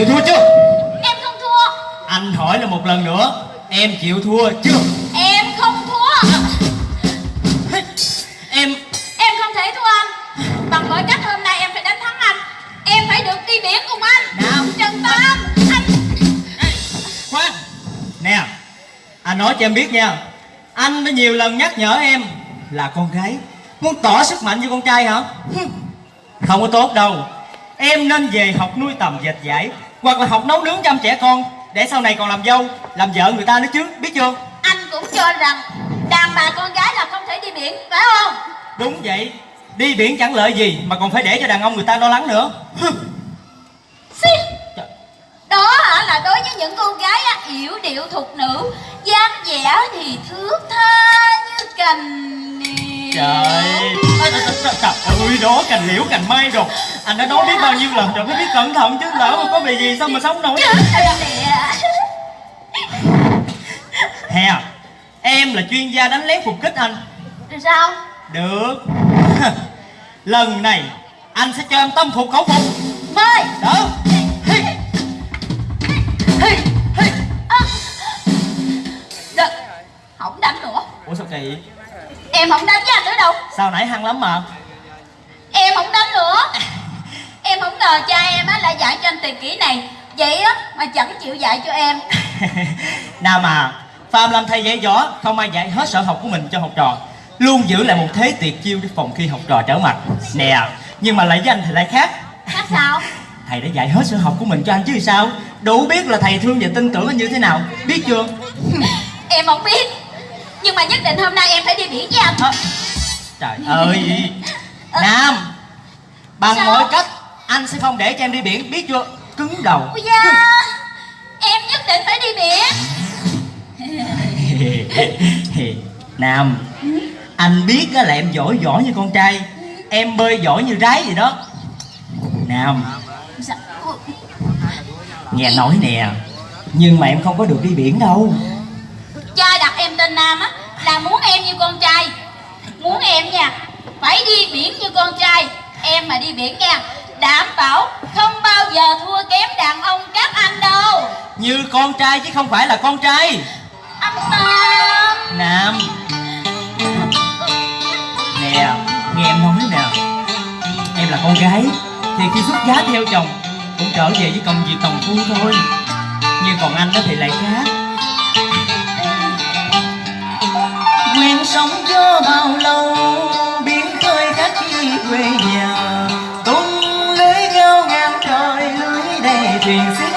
chịu thua chưa Em không thua. Anh hỏi là một lần nữa em chịu thua chưa? Em không thua. Em Em không thể thua anh. Bằng mọi cách hôm nay em phải đánh thắng anh. Em phải được đi biển cùng anh. Nào. Trần Tam Anh khoan. Nè anh nói cho em biết nha. Anh đã nhiều lần nhắc nhở em là con gái muốn tỏ sức mạnh như con trai hả? Không có tốt đâu. Em nên về học nuôi tầm dệt giải hoặc là học nấu nướng chăm trẻ con để sau này còn làm dâu làm vợ người ta nữa chứ biết chưa? Anh cũng cho rằng Đàn bà con gái là không thể đi biển Phải không? Đúng vậy. Đi biển chẳng lợi gì mà còn phải để cho đàn ông người ta lo lắng nữa. Xí. Đó hả? Là đối với những cô gái á, yểu điệu thục nữ dáng vẻ thì thước tha như cành trời. Ơi đó cành liễu cành mai rồi. Anh đã nói biết bao nhiêu lần rồi mới biết cẩn thận chứ lỡ mà có bị gì sao mà sống nổi. Hè em là chuyên gia đánh lén phục kích anh. Rồi sao? Được. Lần này anh sẽ cho em tâm phục khẩu phục. Mời đó. Được Không đánh nữa. Ủa sao kỳ Em không đánh với anh nữa đâu. Sao nãy hăng lắm mà? Em không đánh nữa. Em không ngờ cha em á lại dạy cho anh tuyệt kỹ này. Vậy á mà chẳng chịu dạy cho em. Nào mà Phạm làm thầy dạy võ Không ai dạy hết sở học của mình cho học trò. Luôn giữ lại một thế tuyệt chiêu để phòng khi học trò trở mặt. Nè Nhưng mà lại với anh thì lại khác. Khác sao? Thầy đã dạy hết sở học của mình cho anh chứ sao? Đủ biết là thầy thương và tin tưởng anh như thế nào. Biết chưa? Em không biết Nhưng mà nhất định hôm nay em phải đi biển với anh. À, Trời ơi. Nam Bằng Sao? mọi cách Anh sẽ không để cho em đi biển Biết chưa? Cứng đầu. Ôi da Em nhất định phải đi biển. Nam Anh biết á là em giỏi giỏi như con trai Em bơi giỏi như rái vậy đó. Nam? Ôi, Nghe nói nè Nhưng mà em không có được đi biển đâu Cha đặt em tên Nam á Là muốn em như con trai. Muốn em nha Phải đi biển như con trai. Em mà đi biển nha Đảm bảo không bao giờ thua kém đàn ông các anh đâu. Như con trai chứ không phải là con trai. Anh Nam Nam. Nè Nghe em nói nè. Em là con gái Thì khi xuất giá theo chồng Cũng trở về với công việc tòng phu thôi. Nhưng còn anh đó thì lại khác bao lâu, Biển khơi khác khi quê nhà. Tung lưới gao ngang trời Lưới đầy thuyền xưa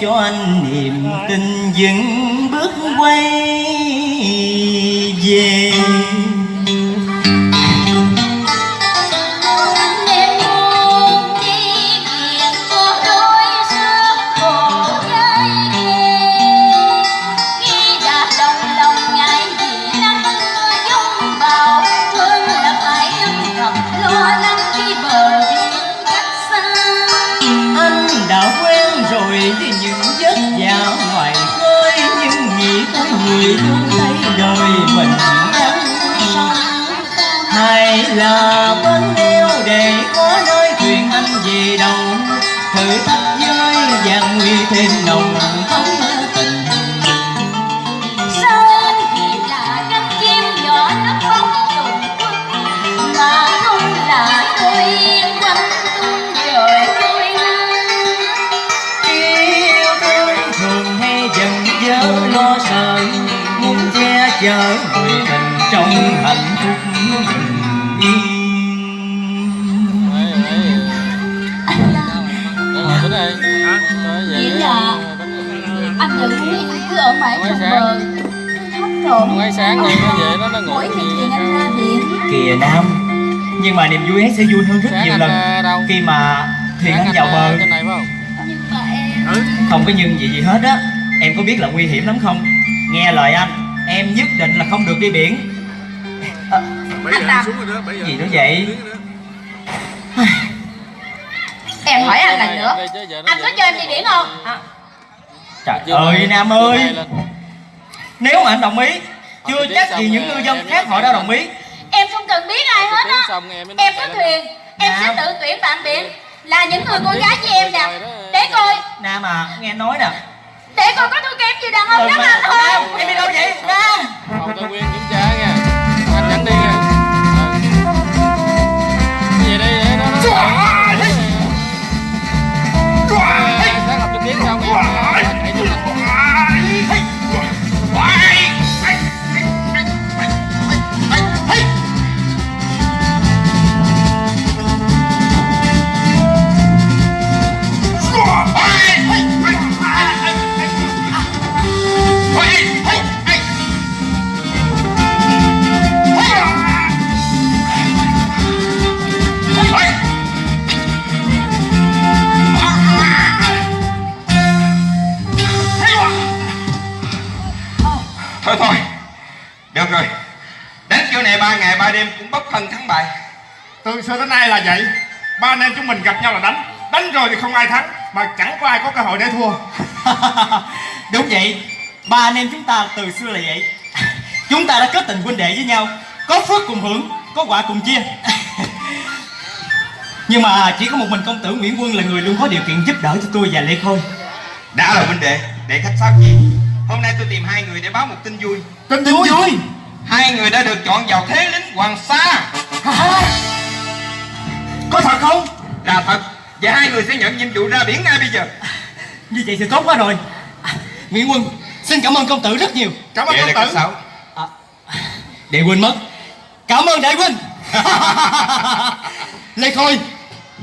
cho anh niềm tin vững bước quay về. Là bên yêu để có nơi thuyền anh về đầu thử thách với vàng nguy thêm nồng. Mãi sáng. bờ. Ngoài sáng đi, nó về nó- nó ngủ mỗi khi gì chuyện anh biển kìa nam nhưng mà niềm vui ấy sẽ vui hơn rất Sáng nhiều anh, lần ờ, đâu? khi mà thuyền Sáng anh vào ờ, bờ. trên này phải không? nhưng mà em không có nhưng gì gì hết á. Em có biết là nguy hiểm lắm không? Nghe lời anh em nhất định là không được đi biển. Ờ, giờ anh giờ. gì nữa vậy? em hỏi anh lần nữa. anh có cho em đi biển không? À, trời ơi nam ơi. nếu mà anh đồng ý chưa chắc gì những ngư dân khác họ đã đồng ý. Em không cần biết ai hết á. em có thuyền. Em sẽ tự tuyển bạn biển là những người con gái như em nè. đó. để coi. Nam à nghe nói nè. Để coi có thua kém gì đàn ông đám mà- anh không Nam, em đi đâu vậy? Nam Phòng Tân Nguyên kiểm tra nha. Thôi thôi. Được rồi. Đánh kiểu này ba ngày ba đêm cũng bốc thân thắng bại. Từ xưa đến nay là vậy. Ba anh em chúng mình gặp nhau là đánh. Đánh rồi thì không ai thắng. Mà chẳng có ai có cơ hội để thua. đúng vậy. Ba anh em chúng ta từ xưa là vậy. Chúng ta đã kết tình huynh đệ với nhau. Có phước cùng hưởng có quả cùng chia. Nhưng mà chỉ có một mình công tử nguyễn quân là người luôn có điều kiện giúp đỡ cho tôi và lê khôi. Đã là huynh đệ. Để khách sáo. gì hôm nay tôi tìm hai người để báo một tin vui. Tin tin vui. vui hai người đã được chọn vào thế lính hoàng sa. Hả? có thật không? Là thật. Và hai người sẽ nhận nhiệm vụ ra biển ngay bây giờ. Như vậy thì tốt quá rồi. À, nguyễn quân xin cảm ơn công tử rất nhiều. Cảm ơn vậy công tử. sáo à, đệ huynh mất. Cảm ơn đệ huynh lê khôi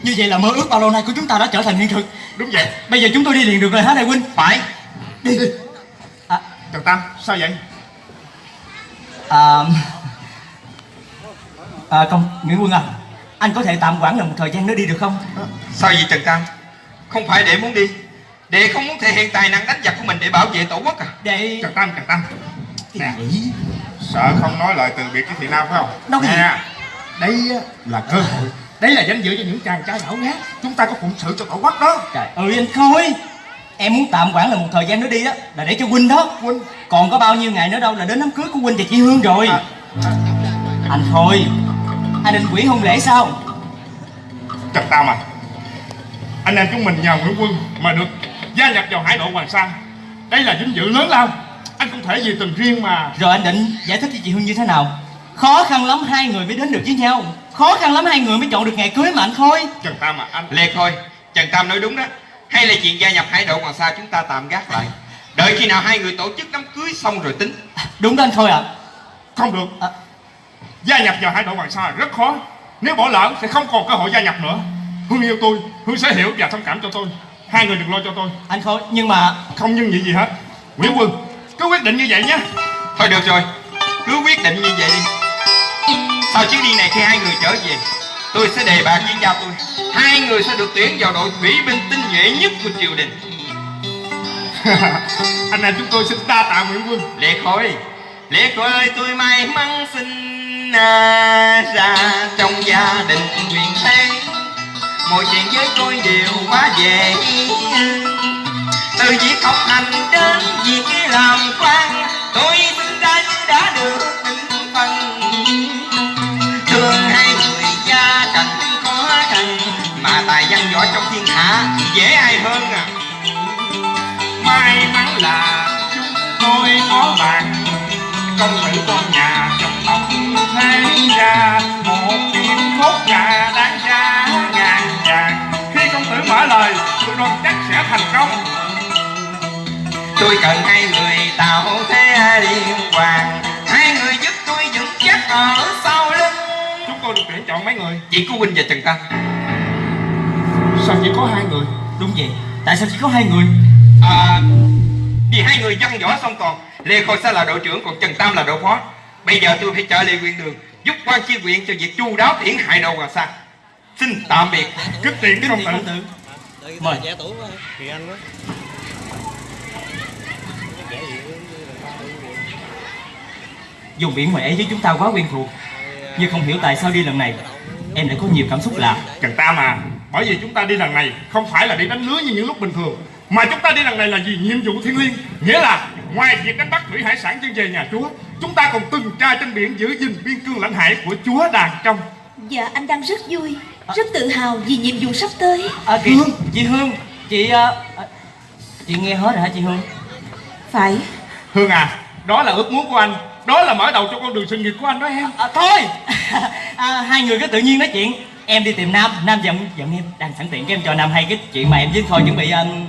như vậy là mơ ước bao lâu nay của chúng ta đã trở thành hiện thực. Đúng vậy. bây giờ chúng tôi đi liền được rồi hả đệ huynh phải. Đi đi Trần Tam, sao vậy? à, à, công nguyễn quân à anh có thể tạm quản là một thời gian nữa đi được không sao vậy trần tam không phải để muốn đi để không muốn thể hiện tài năng đánh giặc của mình để bảo vệ tổ quốc à để Trần Tam, Trần Tam. Nè, sợ không nói lời từ biệt với Thị Nam phải không? Đâu gì. Nè, đây là cơ hội. Đây là danh dự cho những chàng trai đảo ngát. Chúng ta có phụng sự cho tổ quốc đó. trời ơi anh khôi em muốn tạm quản là một thời gian nữa đi đó là để cho huynh đó. Huynh. còn có bao nhiêu ngày nữa đâu là đến đám cưới của huynh và chị hương rồi. À, anh khôi anh định quỷ hôn lễ sao? Trần Tam à, anh em chúng mình nhờ Nguyễn Quân mà được gia nhập vào hải đội Hoàng Sa. Đây là vinh dự lớn lao. Anh không thể vì tình riêng mà rồi anh định giải thích cho chị hương như thế nào? Khó khăn lắm hai người mới đến được với nhau. Khó khăn lắm hai người mới chọn được ngày cưới mà anh khôi Trần Tam à, anh lê khôi trần tam nói đúng đó hay là chuyện gia nhập hải đội hoàng sa chúng ta tạm gác lại đợi khi nào hai người tổ chức đám cưới xong rồi tính đúng đó anh khôi ạ không được. À. Gia nhập vào hải đội Hoàng Sa rất khó. Nếu bỏ lỡ sẽ không còn cơ hội gia nhập nữa. Hương yêu tôi, Hương sẽ hiểu và thông cảm cho tôi. Hai người đừng lo cho tôi. anh khôi nhưng mà Không nhưng gì gì hết. Nguyễn Quân, cứ quyết định như vậy nhé. thôi được rồi cứ quyết định như vậy đi sau chuyến đi này khi hai người trở về tôi sẽ đề bạc với cha tôi. Hai người sẽ được tuyển vào đội thủy binh tinh nhuệ nhất của triều đình. Anh em chúng tôi xin đa tạ Nguyễn Quân. lệ khôi lệ khôi ơi tôi may mắn sinh ra trong gia đình quyền thế. Mọi chuyện với tôi đều quá dễ từ việc học hành đến việc làm quan tôi dễ ai hơn à? May mắn là chúng tôi có bạn. Công tử con nhà trong tổng thế ra, một tiếng thốt gà đáng giá ngàn vàng. Khi công tử mở lời tôi đoán chắc sẽ thành công. Tôi cần hai người tạo thế liên hoàn. Hai người giúp tôi vững chắc ở sau lưng. Chúng tôi được tuyển chọn mấy người? Chỉ có huynh và trần tăng sao chỉ có hai người? Đúng vậy. Tại sao chỉ có hai người? À Vì hai người văn võ xong còn Lê Khôi Sa là đội trưởng còn Trần Tam là đội phó. Bây giờ tôi phải trở lại huyện đường Giúp quan chi huyện cho việc chu đáo thiển hại đầu Hoàng Sa. Xin tạm biệt. Kính tiền Kính công tử? Mời. trẻ tuổi quá. Kỳ Anh quá. Dùng biển Huệ với chúng ta quá quen thuộc Nhưng không hiểu tại sao đi lần này Em lại có nhiều cảm xúc lạ. Trần Tam à Bởi vì chúng ta đi lần này Không phải là đi đánh lưới như những lúc bình thường Mà chúng ta đi lần này là vì nhiệm vụ thiên liêng Nghĩa là ngoài việc đánh bắt thủy hải sản chân về nhà chúa Chúng ta còn tuần tra trên biển giữ gìn biên cương lãnh hải của chúa đàn trong. Dạ anh đang rất vui Rất tự hào vì nhiệm vụ sắp tới. À, kì, Chị Hương Chị à, à, Chị nghe hết rồi hả chị Hương? Phải. Hương à Đó là ước muốn của anh Đó là mở đầu cho con đường sự nghiệp của anh đó em. À, Thôi. À, Hai người cứ tự nhiên nói chuyện Em đi tìm Nam Nam giận giận em Đang sẵn tiện cái em cho Nam hay cái chuyện mà em với Khôi chuẩn bị um...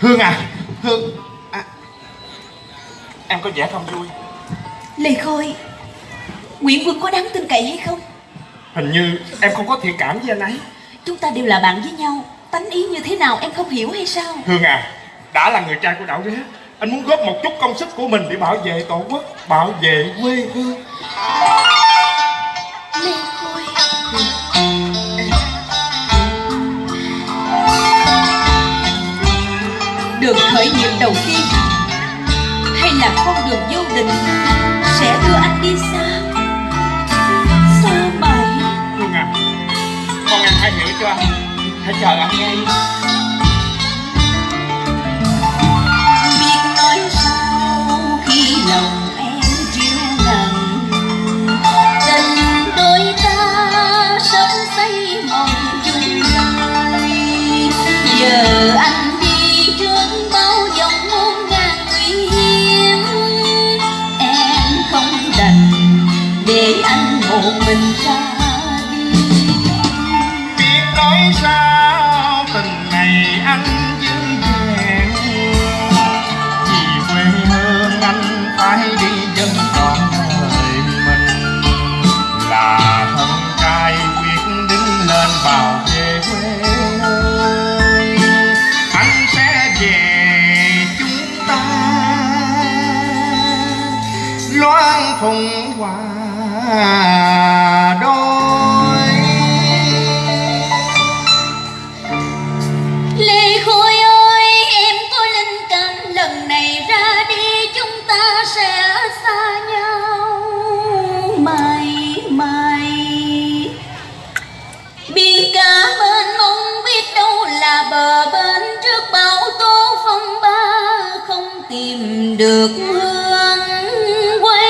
Hương à Hương à, Em có vẻ không vui. Lê Khôi Nguyễn Quân có đáng tin cậy hay không? Hình như em không có thiện cảm với anh ấy. Chúng ta đều là bạn với nhau Tánh ý như thế nào em không hiểu hay sao? Hương à Đã là người trai của đảo rế Anh muốn góp một chút công sức của mình để bảo vệ tổ quốc Bảo vệ quê hương. Đường khởi nghiệp đầu tiên Hay là con đường vô định Sẽ đưa anh đi xa? Xa mãi. Hương à Con em hãy hiểu cho Hãy chờ anh nghe tìm được hương quay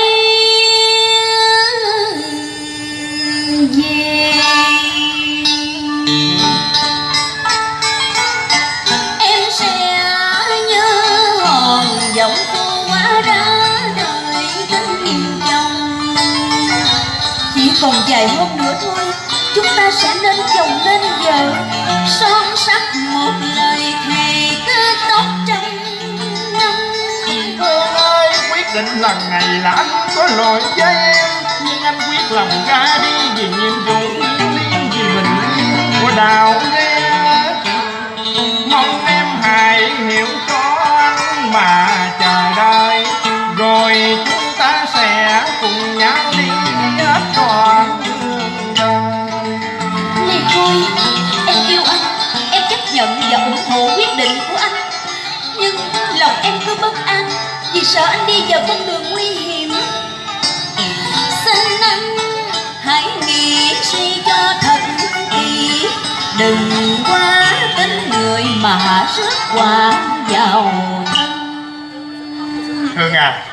về. Em sẽ nhớ hòn giọng cô quá đã đời tình chồng. Chỉ còn vài hôm nữa thôi, chúng ta sẽ nên chồng nên vợ. Son sắc một lời thề cứ tóc trắng định lần này là anh có lỗi với em. Nhưng anh quyết lòng ra đi vì nhiệm vụ liên Vì mình của đào nghe Mong em hãy hiểu cho anh mà chờ đợi. Rồi chúng ta sẽ cùng nhau đi hết toàn đường. Lê Khôi em yêu anh. Em chấp nhận và ủng hộ quyết định của anh. Nhưng lòng em cứ bất an vì sợ anh đi vào con đường nguy hiểm. Xin anh hãy nghĩ suy cho thật kỹ. Đừng quá tính người mà rước quả vào thân. Hương à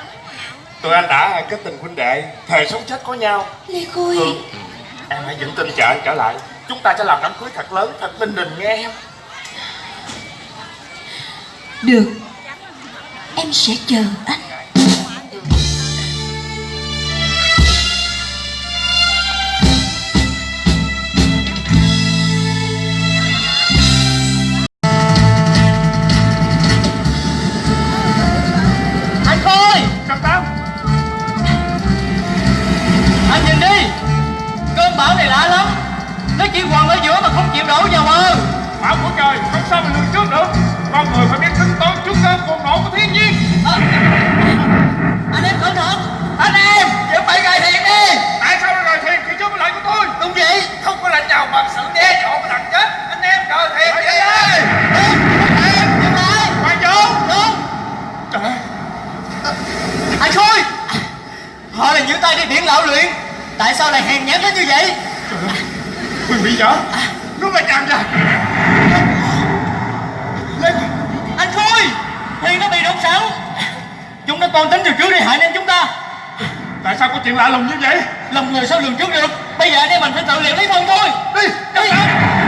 Tụi anh đã kết tình huynh đệ Thề sống chết có nhau. Lê Khôi. Hương Em hãy vững tin chờ anh trở lại. Chúng ta sẽ làm đám cưới thật lớn Thật linh đình nghe em. Được em sẽ chờ anh. Chỉ hoàng ở giữa mà không chịu đổ vào bờ. Bảo của trời không sao mà lường trước được. Con người phải biết hộ của thiên nhiên. À, anh em cẩn thận. Anh em chuẩn bị gài thiền đi. Tại sao lại gài thiền? Khi có lệnh của tôi. Đúng vậy. Không có lệnh nào bằng sự đe dọa của thằng chết. Anh em gài thiền đi. ơi em dừng lại hoàng vũ đúng anh khôi. Họ là những tay đi biển lão luyện. Tại sao lại hèn nhát đến như vậy? Trời ơi. Quyền bị dở nó là càng ra tiên nó bị đốt sáu Chúng nó toan tính từ trước đi hại nên chúng ta. Tại sao có chuyện lạ lùng như vậy? Lòng người sao lường trước được? Bây giờ anh em mình phải tự liệu lấy thân thôi. Đi Đi, đi.